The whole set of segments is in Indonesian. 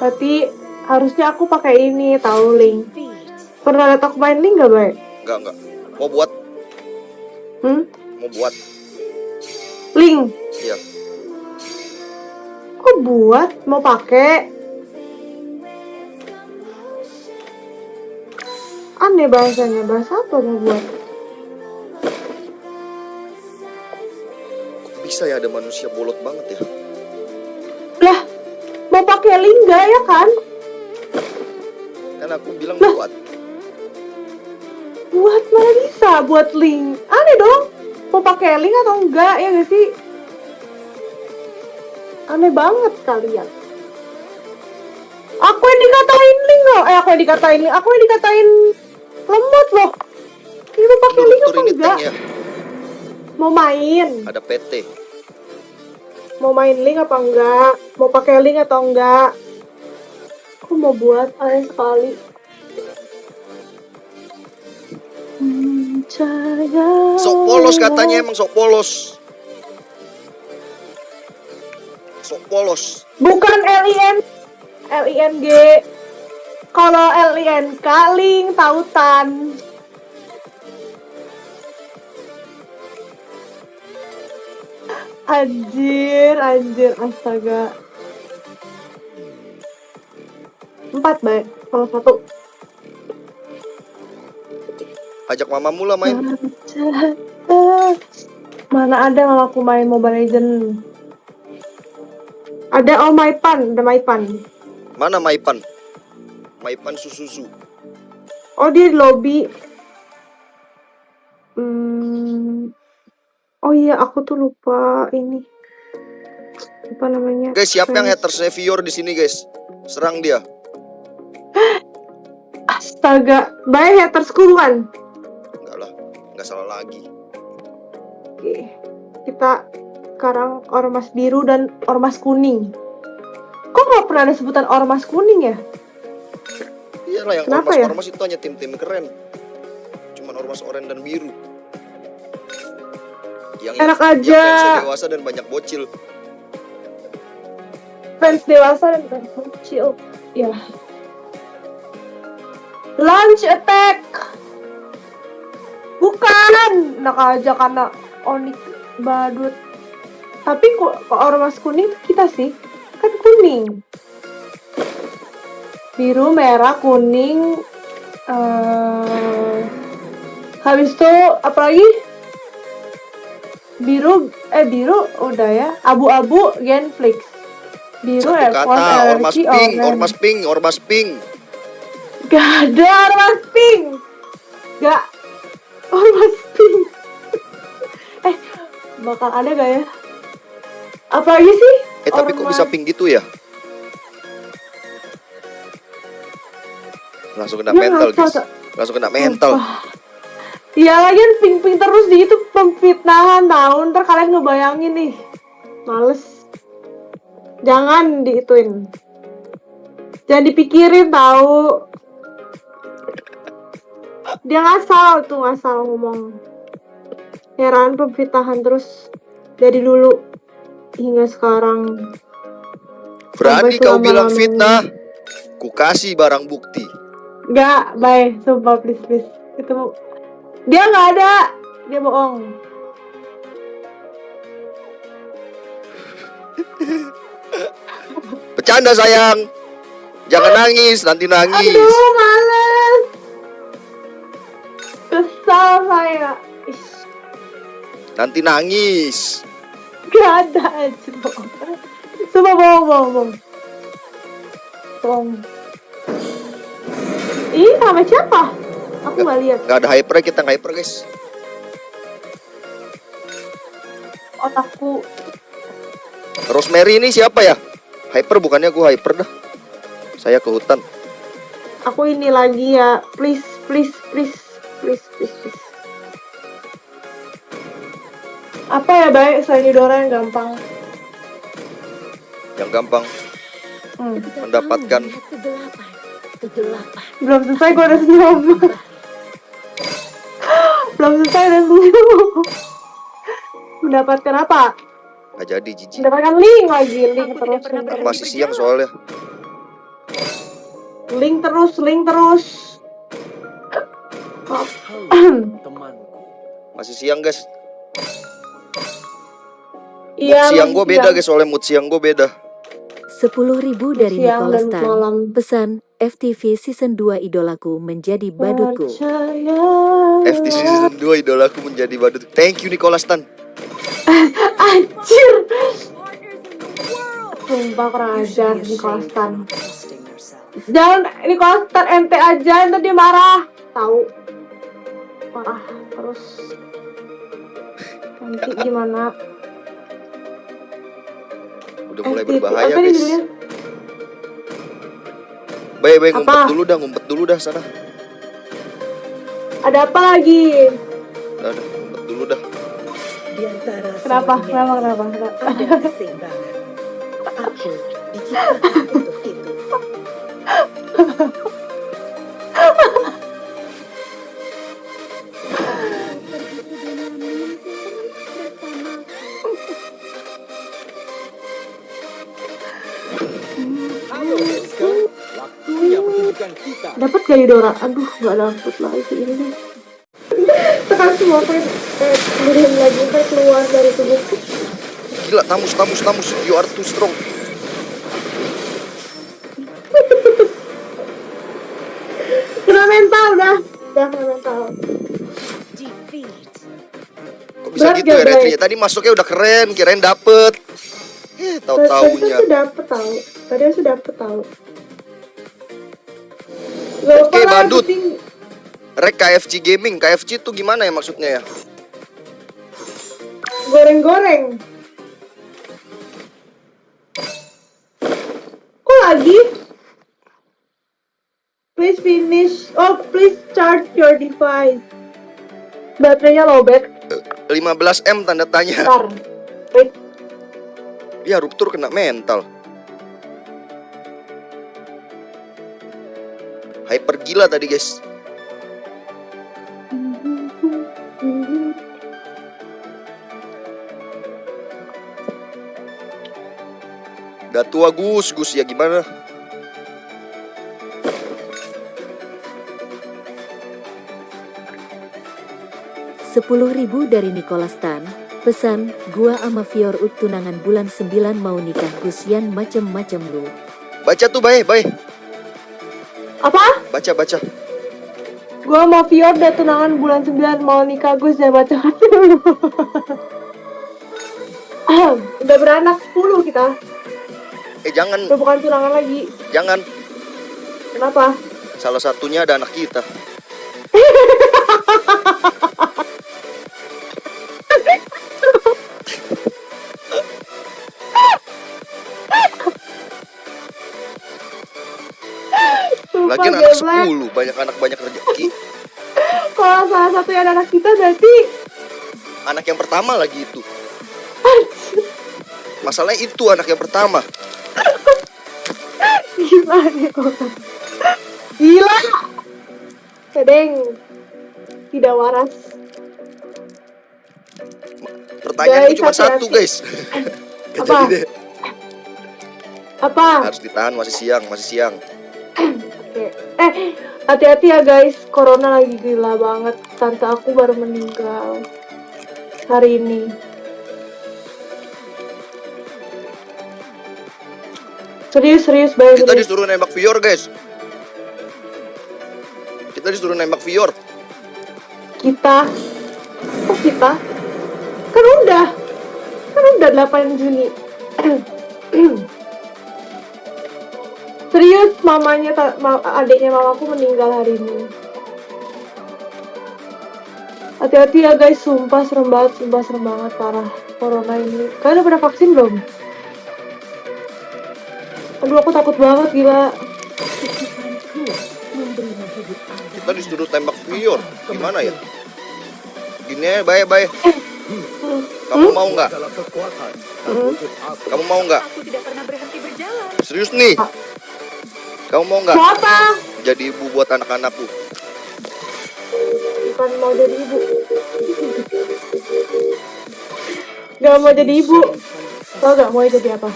Berarti harusnya aku pakai ini tahu link. Pernah lihat aku main link gak baik? Enggak, enggak. Mau buat, Hmm? mau buat. Link. Iya. Kok buat? Mau pakai? Aneh bahasanya. Bahasa apa mau buat? Kok bisa ya ada manusia bolot banget ya? Pakai link gak ya kan? Kan aku bilang Lah. buat. Buat mana bisa buat link? Aneh dong. Mau pakai link atau enggak ya gak sih? Aneh banget kalian. Aku yang dikatain link loh. Eh, aku yang dikatain link. Aku yang dikatain lemot loh. Ini mau pakai link apa enggak? ya. Mau main? Ada PT. Mau main link apa enggak? Mau pakai link atau enggak? Aku mau buat aneh sekali. Sok polos katanya emang sok polos. Sok polos. Bukan LIN LING Kalau LIN kaling tautan Anjir, anjir, astaga Empat baik, kalau satu Ajak mamamu lah main. Mana ada mamaku main Mobile Legend Ada oh Maipan, ada Maipan Mana Maipan? Maipan Susuzu. Oh dia di lobby. Hmm. Oh iya aku tuh lupa ini. Apa namanya? Guys, siapa yang haters Nevior di sini, guys? Serang dia. Astaga, baik hatersku bukan? Enggak lah, enggak salah lagi. Oke. Kita sekarang ormas biru dan ormas kuning. Kok nggak pernah ada sebutan ormas kuning ya? Iyalah yang Kenapa ya? ormas-ormas itu hanya tim-tim keren. Cuman ormas oranye dan biru. Yang Enak yang aja. fansnya dewasa dan banyak bocil. Fans dewasa dan fans kecil. Ya. Launch attack. Bukan. Enak aja karena Onyx badut. Tapi kok, ormas kuning kita sih? Kan kuning. Biru, merah, kuning. eh habis itu apa lagi? Biru, eh biru udah ya. Abu-abu, Genflix. Biru, Satu Airport, kata, ormas pink, orange. ormas pink, ormas pink. Gak ada ormas pink. Gak. Ormas pink. eh, bakal ada gak ya? Apa lagi sih? Eh tapi kok Ormas- bisa pink gitu ya? Langsung kena Ya, mental, guys. Langsung kena mental. Iya lagian pink-pink terus di itu pemfitnahan tahun ntar kalian ngebayangin nih. Males. Jangan diituin. Jangan dipikirin tahu? Dia ngasal tuh ngasal ngomong. Heran pemfitnahan terus. Dari dulu hingga sekarang. Berani kau bilang fitnah? Ku kasih barang bukti. Nggak, bye. Sumpah, please, please. Itu dia nggak ada. Dia bohong. Bercanda sayang. Jangan nangis, nanti nangis. Aduh, males. Kesal saya. Nanti nangis. Gak ada aja bohong. Sumpah bohong, bohong, bohong. Bohong. Ih, sama siapa? Aku nggak lihat. Gak ada hyper kita nggak hyper guys. Otakku. Rosemary ini siapa ya? Hyper bukannya aku hyper dah. Saya ke hutan. Aku ini lagi ya. Please, please, please, please, please, please. Apa ya baik selain Eudora yang gampang? Yang gampang Hmm. mendapatkan Kegelapan. Kegelapan. Belum selesai gue udah senyum. Selesai udah senyum. Mendapatkan apa? nggak jadi jijik. Mendapatkan link lagi, link Aku terus. link. Masih siang soalnya. link terus, link terus. Temanku. Masih siang guys. Iya. siang gue beda guys, soalnya mood siang gue beda. 10.000 dari Siang Nicholas dan Tan. malam. Pesan, FTV Season 2 idolaku menjadi badutku. Percaya. FT season 2 idolaku menjadi badut. Thank you Nicholas Tan. Anjir. Sumpah kurang ajar di Kostan. Jangan ini Kostan ente aja, ntar dia marah. Tahu. Marah terus. Nanti gimana? Udah mulai FTV. berbahaya guys. Baik baik ngumpet Apa? dulu dah, ngumpet dulu dah sana. Ada apa lagi? Dah, dah, ngumpet dulu dah. Di antara Kenapa? Kenapa? Kenapa? Kenapa? Ada keseimbangan. Aku diciptakan untuk Gak Dora? Aduh, nggak dapet lagi ini nih. Tekan semua kayak kayak kemudian lagi kayak keluar dari tubuhku. Gila, tamus, tamus, tamus. You are too strong. Kena mental dah. Dah kena mental. Defeat. Kok bisa Berat gitu ya retrinya? Tadi masuknya udah keren, kirain dapet. Eh, Tadi tahu-taunya. aku dapet tahu. Tadi aku dapet tahu. Oke, lah, badut. Rek KFC Gaming, KFC itu gimana ya maksudnya ya? goreng-goreng. Kok lagi? Please finish. Oh, please charge your device. Baterainya lowbat. 15M tanda tanya. Ntar. Wait. Ya ruptur kena mental. Hyper gila tadi guys. Udah tua Gus, Gus ya gimana? Sepuluh ribu dari Nicholas Tan. Pesan, gua ama Fior Ut tunangan bulan 9 mau nikah Gusian macem-macem lu. Baca tuh bae, bae. Apa? Baca, baca. Gua mau Fior deh tunangan bulan 9 mau nikah Gus ya baca Udah beranak 10 kita. Eh jangan, Udah bukan tunangan lagi. jangan. Kenapa? Salah satunya ada anak kita. Lagian anak. 10, banyak anak banyak rezeki. Kalau salah satu yang anak kita berarti Anak yang pertama lagi itu. Masalahnya itu anak yang pertama. gimana orang? Gila. Sedeng. Tidak waras. Pertanyaanku Guys, cuma satu, hati-hati. guys. Gak Apa? jadi deh. Apa? Harus ditahan masih siang, masih siang. Eh, hati-hati ya guys. Corona lagi gila banget. Tante aku baru meninggal hari ini. Serius, serius, banget. Kita disuruh nembak Vior, guys. Kita disuruh nembak Vior. kita kok kita kan udah kan udah 8 Juni serius mamanya ma- adiknya mamaku meninggal hari ini hati-hati ya guys sumpah serem banget sumpah serem banget parah corona ini kalian udah pernah vaksin belum aduh aku takut banget gila Kita disuruh tembak Vior. Gimana ya? Gini ya, baik, baik. Kamu mau nggak? Hmm. Kamu mau nggak? Aku tidak pernah berhenti berjalan. Serius nih? Kamu mau nggak? Apa? Jadi ibu buat anak-anakku. Bukan mau jadi ibu. Gak mau jadi ibu. Tahu gak mau jadi apa?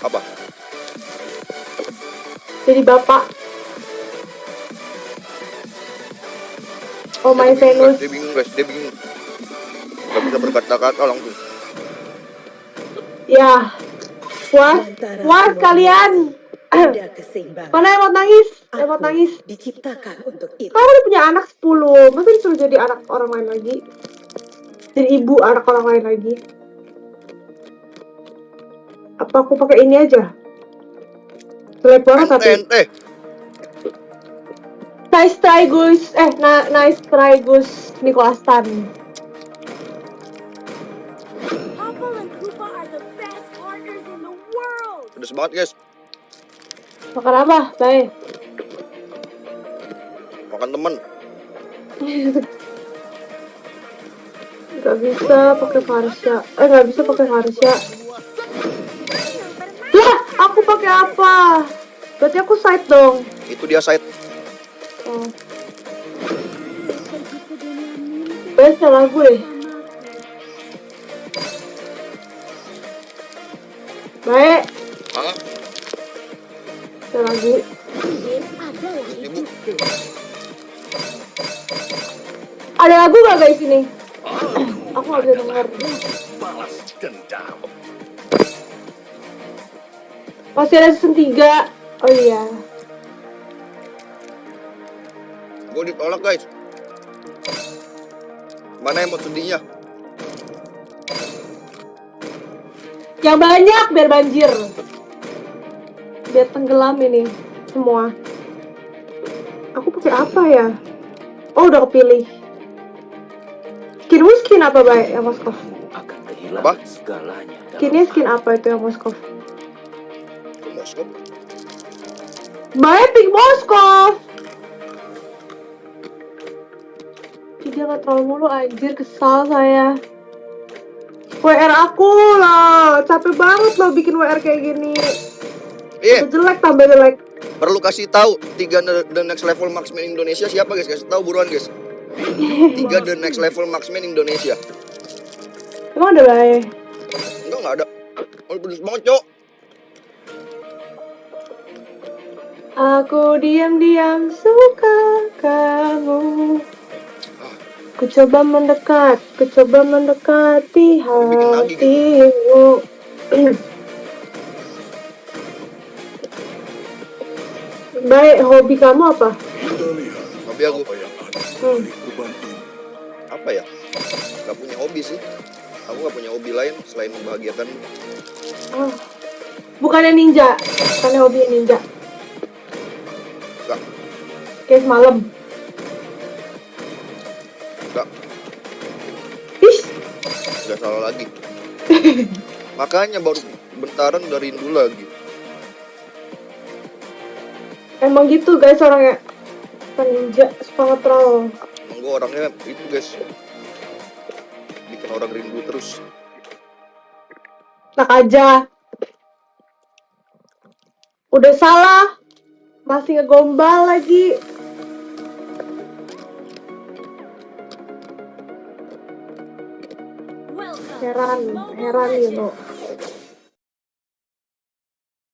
Apa? Jadi bapak. Oh my Venus. Dia bingung guys, dia bingung. Gak bisa berkata-kata langsung. Ya. Wah, wah kalian. Ada keseimbangan. Mana emot nangis? Emot Aku nangis. diciptakan untuk itu. Kamu udah punya anak 10. Masa disuruh jadi anak orang lain lagi? Jadi ibu anak orang lain lagi? Apa aku pakai ini aja? Jelek banget tapi. ente. Nice try Gus. Eh, na nice try Gus Nicholas Tan. Apple and Koopa are the best partners in the world. Pedes banget guys. Makan apa? Baik. Makan temen. Gak bisa pakai Farsha. Eh, gak bisa pakai Farsha. Lah, aku pakai apa? Berarti aku side dong. Itu dia side. Oh. Best salah gue. Baik? Ada lagu gak guys ini? Aku gak bisa denger. Masih ada season 3. Oh iya. Gue ditolak guys. Mana emot sedihnya? Yang banyak biar banjir. Biar tenggelam ini semua. Aku pakai apa ya? Oh udah kepilih. Skinmu skin apa baik yang Moskov? Akan kehilangan Apa? segalanya. Skinnya skin apa itu yang Moskov? Ke Moskow. Baik pink Moskov. Dia nggak terlalu mulu anjir kesal saya. WR aku lah, capek banget loh bikin WR kayak gini. Eh, Tambah jelek tambah jelek. perlu kasih tahu tiga the next level marksman Indonesia siapa guys? Kasih tahu buruan guys. Tiga the next level marksman Indonesia. Emang ada baik? Enggak enggak ada. Oh, pedes banget, Cok. Aku diam-diam suka kamu. Ku coba mendekat, ku coba mendekati hatimu. Baik, hobi kamu apa? Hobi aku Hmm. apa ya? Gak punya hobi sih. Aku gak punya hobi lain selain membahagiakan. Ah. Bukannya ninja, bukannya hobi ninja. Gak, Kayak semalam. gak, Ih, gak salah lagi. Makanya baru bentaran udah rindu lagi. Emang gitu guys orangnya. Bukan ninja, suka nge-troll. Emang gue orangnya itu guys. Bikin orang rindu terus. Enak aja. Udah salah. Masih ngegombal lagi. Heran, heran you know.